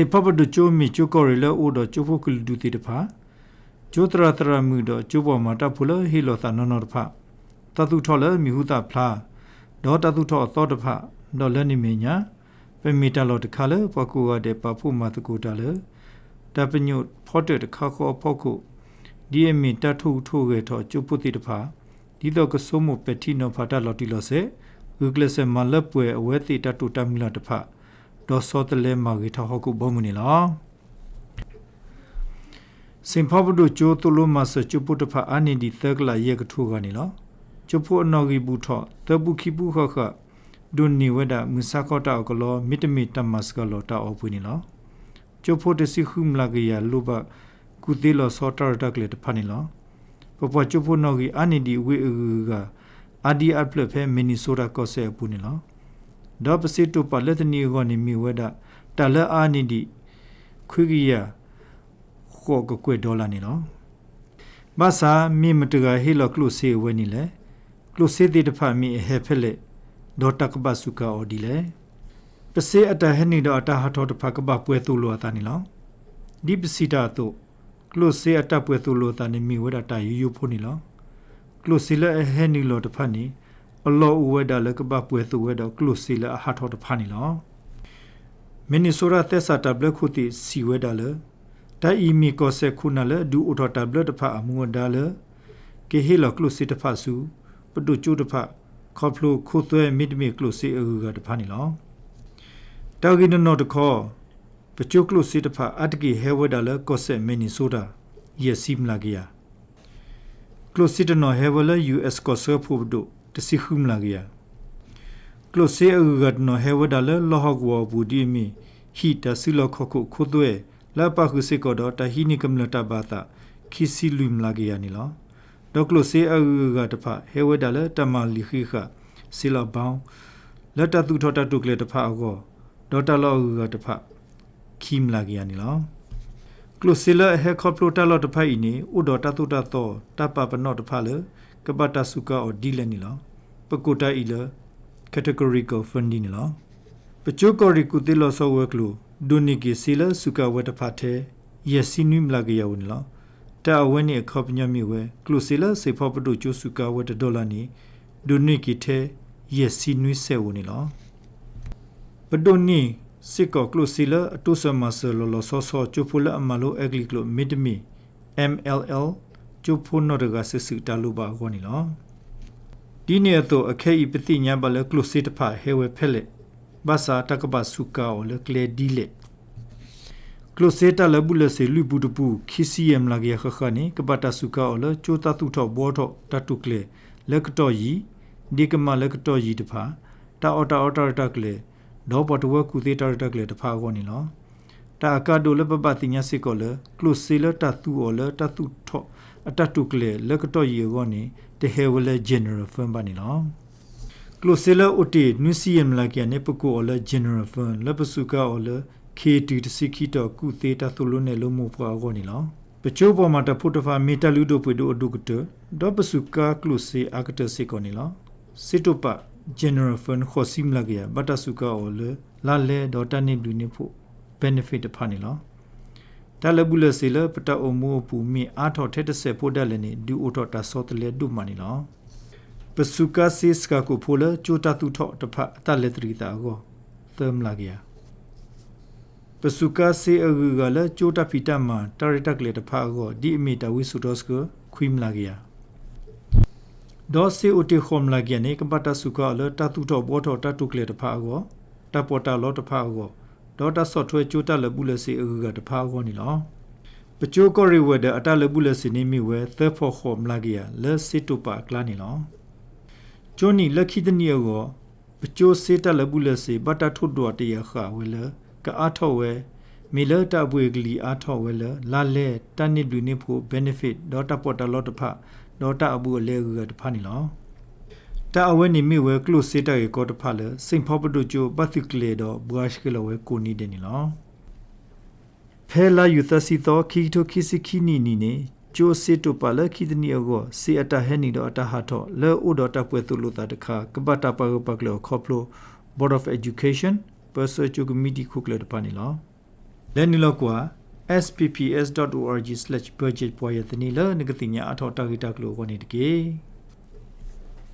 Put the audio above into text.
စေပပဒချိုမီချိုကောရလအိုဒချိုဖိုကလဒူတီတဖာချိုတရာတရာမူဒချိုပေါ်မှာတဖူလဟီလောတာနော်နော်တဖာတတုထော်လမီဟုတာဖလားဒေါ်တတုထော်သောတဖာဒေါ်လနိမညာပမီတလောတခါလပကူဝတဲ့ပဖုမတကူတလတပညုဖော့တဲ့ခါခေါ်ဖောက်ခုဒီအမီတထုထိုးခဲ့တော့ကျုပ်ပုတိတဖာဒီတော့ကဆုမပတိနောဖာတလော်တီလောစေဥကလစမလပွေအဝဲတိတတုတမီလာတဖာ ဒေါ်စောတလဲမာဂီထဟခုဘောမနီလားစင်ဖဘဒိုချိုတူလိုမဆချုပုတဖာအနိဒီသက်ကလာယေကထုကနေလားချုဖို့နော်ဂီဘူးထောတပုခိပုခခဒုန်နီဝဒမစကောတာကလောမီတမီတမစကလောတာအပွနီလားချုဖို့တစီခုမလာကရလူဘကုတိလောစောတာတက်လေတဖာနီလားပပချုဖို့နော်ဂီအနိဒီဝေကအဒီအပလဖဲမီနီဆိုတာကောဆေပူနီလား ဒေါပစီတုပလက်တနီကိုနေမီဝဒတလအာနိဒီခွေကြီးယာခေါ်ကကွေဒေါ်လာနေနော်မဆာမိမတကဟီလကလုစေဝနီလေကလုစေတိတဖမီဟေဖက်လေဒေါ်တကဘဆုကာအော်ဒီလေပစေအတဟနီဒေါ်အတဟထောတဖကဘပွဲသူလောတာနီလောဒီပစီတာတုကလုစေအတပွဲသူလောတာနီမီဝဒတာယူယူဖို့နီလောကလုစီလေဟဲနီလောတဖနီအ လောဝဲဒါလကပပွဲသူဝဲတော့ကလုစီလာအဟာထောတဖာနီလောမင်နီဆိုရာတက်စာတဘလခုတီစီဝဲဒါလတိုင်အီမီကောဆက်ခုနလဒူအိုထောတဘလတဖာအမူဝဒါလကေဟီလကလုစီတဖာစုပတုကျူတဖာခေါဖလိုခုသွဲမီဒမီကလုစီအူကတဖာနီလောတောဂီနနောတခောပကျုကလုစီတဖာအတကီဟဲဝဲဒါလကောဆက်မင်နီဆိုတာယစီမလာဂီယာကလုစီတနောဟဲဝဲလ US ကောဆက်ဖို့ဒို တစီခုမလာကြကလိုဆေအဂတ်နိုဟေဝဒါလလောဟကောဘူဒီမီဟီတဆီလခခုခုသွဲလပခုစေကောဒတဟီနိကမလတဘာတာခီစီလူမလာကြနီလောဒေါကလိုဆေအဂတ်တဖဟေဝဒါလတမလီခိခဆီလဘောင်းလက်တတုထတတုကလေတဖအကောဒေါတလောဂတ်တဖခီမလာကြနီလောကလိုစီလာဟေခေါပလိုတလောတဖိုင်နီဥဒေါတတုတသောတပပနောတဖလေကပတာစုကာအော်ဒီလနီလော ပကုတာအီလ categorical funding လောပချိုကောရီကုတိလောဆောဝဲကလူဒုန်နီကီစီလစုကဝတ်တဖတ်တဲ့ယစီနွိမလာကရဝင်လောတာအဝဲနေခေါပညမြဝဲကလူစီလစေဖောပတုကျုစုကဝတ်ဒေါ်လာနီဒုန်နီကီတဲ့ယစီနွိဆဲဝင်လောပဒိုနီစစ်ကောကလုစီလအတုဆမဆလောလောဆောဆောကျူဖူလအမလိုအဂလီကလိုမီဒမီ MLL ကျုပ်ဖို့နော်တကဆစ်စစ်တလူပါခေါနီလော ဒီနေတော့အခဲဤပတိညာဘလကလုစစ်တဖဟေဝဖဲလေဘာသာတကဘဆုကာောလကလေဒီလေကလုစစ်တလဘူးလစေလူဘူးတပူခီစီယမ်လာကေခခနီကပတာဆုကာောလချိုတတုထောဘောထောတတုကလေလကတော်ယီဒီကမလကတော်ယီတဖာတာအော်တာအော်တာတကလေဒေါဘတ်ဝကူသေးတာတကလေတဖာခေါနီလောတာကဒိုလပပတိညာစစ်ကောလကလုစီလတသူောလတသူထောအတတုကလေလကတော့ရေကောနေ တဟေဝလေ general firm ပါနေလောကလိုဆေလာအိုတီနွစီယမ်လာကျနေပကိုအလ general firm လပစုကာအလ KT တစီခီတော့ကုသေးတာသူလုံးနဲ့လုံးမပွားကောနေလောပချိုးပေါ်မှာတဖုတဖာမီတလူတို့ပွေတို့အဒုကတဒေါပစုကာကလိုဆေအာကတစေကောနေလောစစ်တုပ general fund ခေါ်စီမလာကရဘတ်တစုကာအလလာလေဒေါ်တနေလူနေဖို့ benefit တဖာနေလော တလဘူးလစီလပတအမိုးပူမီအာထော်ထက်တဆက်ဖို့တက်လည်းနေဒူအိုထော်တာစောတလေဒုမနီလောပစုကာစစ်စကကိုဖိုလချိုတတူထော်တဖအတလက်တရီတာကိုသမ်လာကရပစုကာစေအဂူကလည်းချိုတဖီတမတာရတက်လေတဖကိုဒီအမီတဝိဆုဒေါစကခွိမလာကရဒေါ်စီအိုတီခုံလာကရနေကပတစုကာလတတူထော်ဘောထော်တတုကလေတဖကိုတပေါ်တာလောတဖကို ဒေါ်တာဆော့ထွဲကျိုးတက်လဘူးလစီအကတဖာခေါနီလောပချိုးကောရီဝဒအတလဘူးလစီနေမီဝဲသဖောခေါမလာကီယာလက်စစ်တူပါကလာနီလောဂျိုနီလက်ခိတနီယောပချိုးစေတလဘူးလစီဘတာထုဒွာတရခဝဲလကအားထောဝဲမီလတပွေကလီအားထောဝဲလလာလေတနစ်လူနေဖို့ benefit ဒေါ်တာပေါ်တလောတဖဒေါ်တာအဘူးအလဲကတဖာနီလော တာအဝဲနေမိဝဲကလုစေတာရေကောတဖာလေစိန်ဖောပတုချိုပတ်တိကလေတော့ဘွားရှိကလဝဲကိုနီတယ်နီလောဖဲလာယူသစီတော့ခီတိုခီစီခီနီနီနေကျိုစေတုပါလခိဒနီအောစေအတဟဲနီတော့အတဟာတော့လဲဥတော်တပ်ပွဲသူလို့တာတခါကပတာပပကလောခေါပလို Board of Education Perso Committee ခုကလေတပါနီလောလလက်နီလောက်ကွာ spps.org/budget ပွားရတဲ့နီလနကတိညာအထောက်တာဂီတာကလိုကနေတကေ